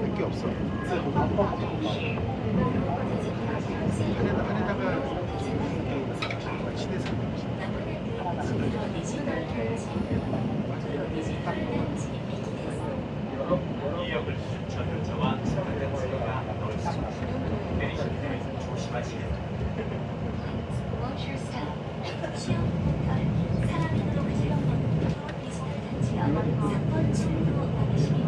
할게 없어. 한에다가 친해서 이 역을 순천 열차와 서울 열차가 넓습니다. one, two, three.